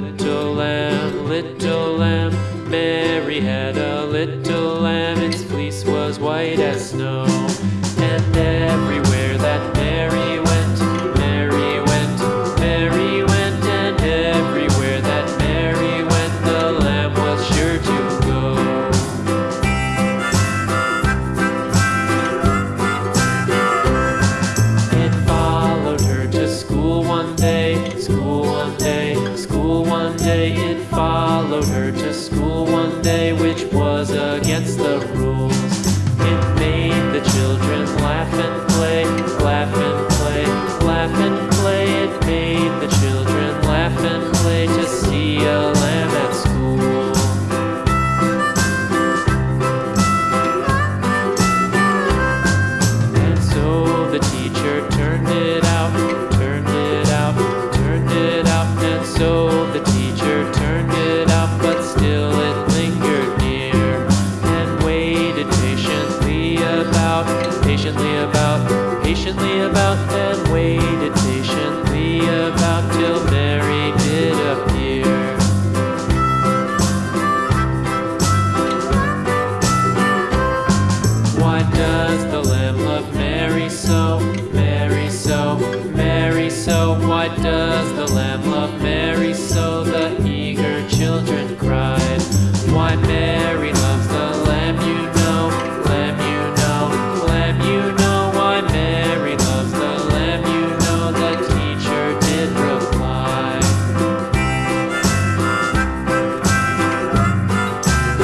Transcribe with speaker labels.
Speaker 1: little lamb, little lamb. Mary had a little lamb, its fleece was white as snow. her to school one day, which was against the patiently about, patiently about, and waited patiently about till Mary did appear. Why does the Lamb love Mary so, Mary so, Mary so, why does